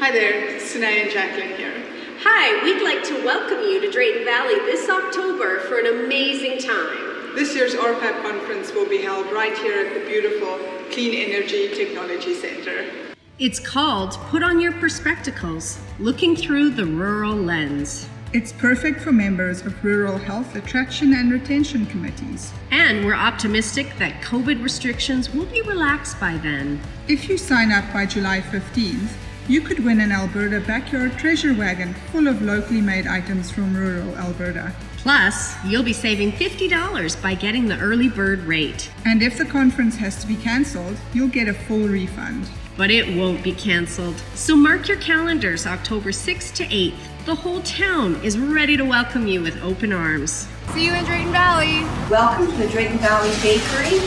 Hi there, Sinai and Jacqueline here. Hi, we'd like to welcome you to Drayton Valley this October for an amazing time. This year's ORPAP conference will be held right here at the beautiful Clean Energy Technology Center. It's called Put on Your Perspectacles, looking through the rural lens. It's perfect for members of rural health attraction and retention committees. And we're optimistic that COVID restrictions will be relaxed by then. If you sign up by July 15th, you could win an Alberta Backyard Treasure Wagon full of locally made items from rural Alberta. Plus, you'll be saving $50 by getting the early bird rate. And if the conference has to be cancelled, you'll get a full refund. But it won't be cancelled. So mark your calendars October 6th to 8th. The whole town is ready to welcome you with open arms. See you in Drayton Valley. Welcome to the Drayton Valley Bakery,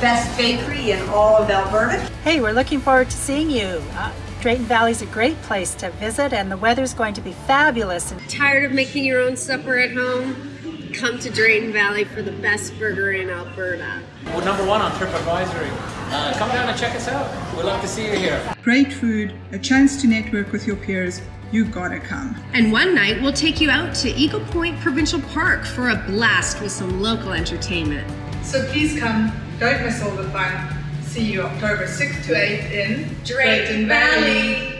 best bakery in all of Alberta. Hey, we're looking forward to seeing you. Uh, Drayton Valley's a great place to visit and the weather's going to be fabulous. Tired of making your own supper at home? Come to Drayton Valley for the best burger in Alberta. We're number one on TripAdvisory. Uh, come down and check us out. We'd love to see you here. Great food, a chance to network with your peers. You gotta come. And one night we'll take you out to Eagle Point Provincial Park for a blast with some local entertainment. So please come, don't miss all the fun. See you October 6th to 8th in Drayton Valley.